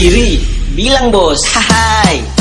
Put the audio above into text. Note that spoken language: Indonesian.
Iri, bilang bos, hai.